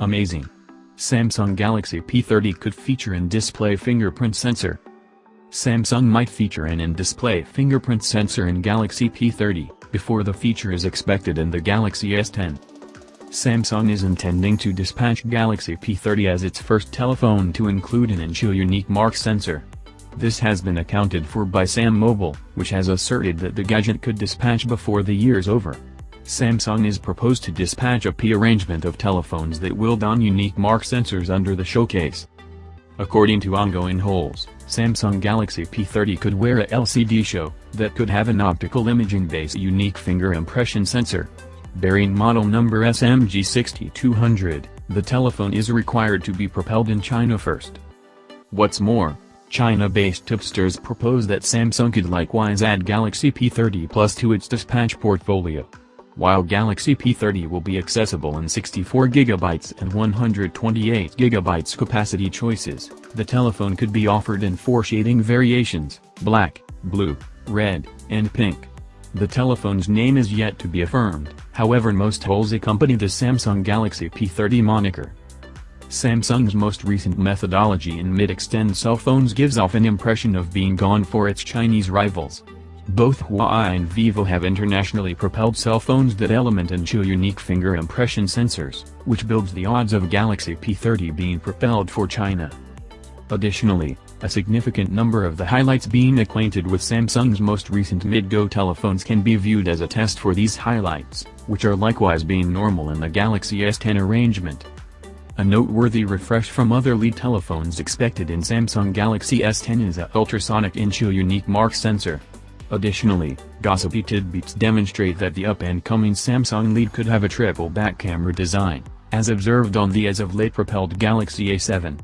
Amazing. Samsung Galaxy P30 could feature in-display fingerprint sensor. Samsung might feature an in-display fingerprint sensor in Galaxy P30, before the feature is expected in the Galaxy S10. Samsung is intending to dispatch Galaxy P30 as its first telephone to include an in-show unique mark sensor. This has been accounted for by SamMobile, which has asserted that the gadget could dispatch before the year's over. Samsung is proposed to dispatch a P-arrangement of telephones that will don unique mark sensors under the showcase. According to ongoing holes, Samsung Galaxy P30 could wear a LCD show that could have an optical imaging-based unique finger impression sensor. Bearing model number SMG6200, the telephone is required to be propelled in China first. What's more, China-based tipsters propose that Samsung could likewise add Galaxy P30 Plus to its dispatch portfolio. While Galaxy P30 will be accessible in 64GB and 128GB capacity choices, the telephone could be offered in four shading variations, black, blue, red, and pink. The telephone's name is yet to be affirmed, however most holes accompany the Samsung Galaxy P30 moniker. Samsung's most recent methodology in mid-extend cell phones gives off an impression of being gone for its Chinese rivals. Both Huawei and Vivo have internationally propelled cell phones that element and unique finger impression sensors, which builds the odds of Galaxy P30 being propelled for China. Additionally, a significant number of the highlights being acquainted with Samsung's most recent mid-go telephones can be viewed as a test for these highlights, which are likewise being normal in the Galaxy S10 arrangement. A noteworthy refresh from other lead telephones expected in Samsung Galaxy S10 is a ultrasonic in-show unique mark sensor, Additionally, gossipy tidbits demonstrate that the up-and-coming Samsung lead could have a triple back camera design, as observed on the as-of-late propelled Galaxy A7.